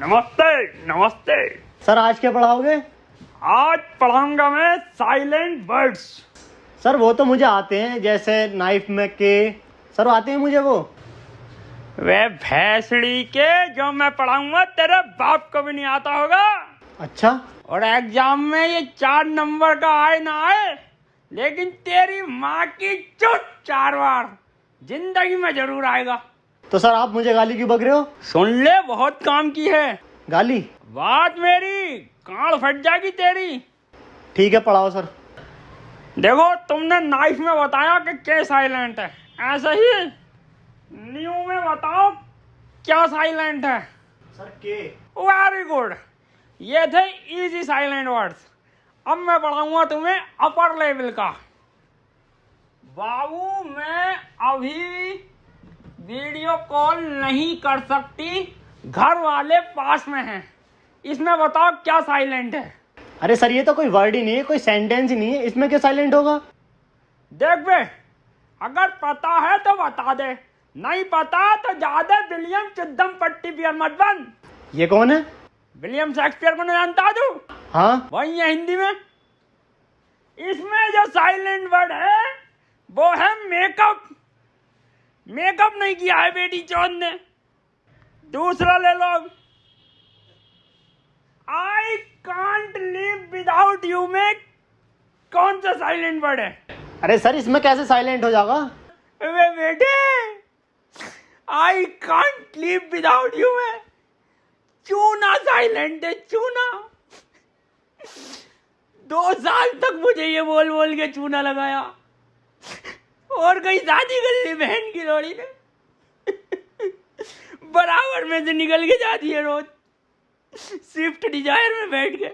नमस्ते नमस्ते। सर आज क्या पढ़ाओगे? आज पढ़ाऊँगा मैं साइलेंट वर्ड्स। सर वो तो मुझे आते हैं जैसे नाइफ में के सर आते हैं मुझे वो? वे भैंसड़ी के जो मैं पढ़ाऊँगा तेरे बाप को भी नहीं आता होगा। अच्छा। और एग्ज़ाम में ये चार नंबर का आए ना आए लेकिन तेरी माँ की चुट चार बार ज़िंदगी में ज़रूर आएगा। तो सर आप मुझे गाली क्यों बक रहे हो? सुन ले बहुत काम की है। गाली? बात मेरी कान फट जाएगी तेरी। ठीक है पढ़ाओ सर। देखो तुमने नाइफ में बताया कि के साइलेंट है। ऐसा ही न्यू में बताओ क्या साइलेंट है। सर के? वेरी गुड ये थे इजी साइलेंट वर्ड्स अब मैं पढ़ाऊँगा तुम्हें अपर लेवल का। बाबू मैं अभी वीडियो कॉल नहीं कर सकती। घर वाले पास में हैं। इसमें बताओ क्या साइलेंट है? अरे सर ये तो कोई वर्ड ही नहीं है कोई सेंटेंस ही नहीं है। इसमें क्या साइलेंट होगा? देख बे अगर पता है तो बता दे। नहीं पता तो ज़्यादा विलियम चिद्दम पट्टी पियर मत बन। ये कौन है? विलियम शेक्सपियर को नहीं जानता तू हाँ। वही है हिंदी में। इसमें जो साइलेंट वर्ड है वो है मेकअप मेकअप नहीं किया है बेटी चौथ ने। दूसरा ले लो। I can't live without you में कौन सा साइलेंट वर्ड है? अरे सर इसमें कैसे साइलेंट हो जाएगा? वे बेटे I can't live without you में चूना साइलेंट है चूना। दो साल तक मुझे ये बोल बोल के चूना लगाया। और कहीं दादी कर ली बहन की लोड़ी ने बराबर में से निकल के जाती है रोज। स्विफ्ट डिज़ायर में बैठ के।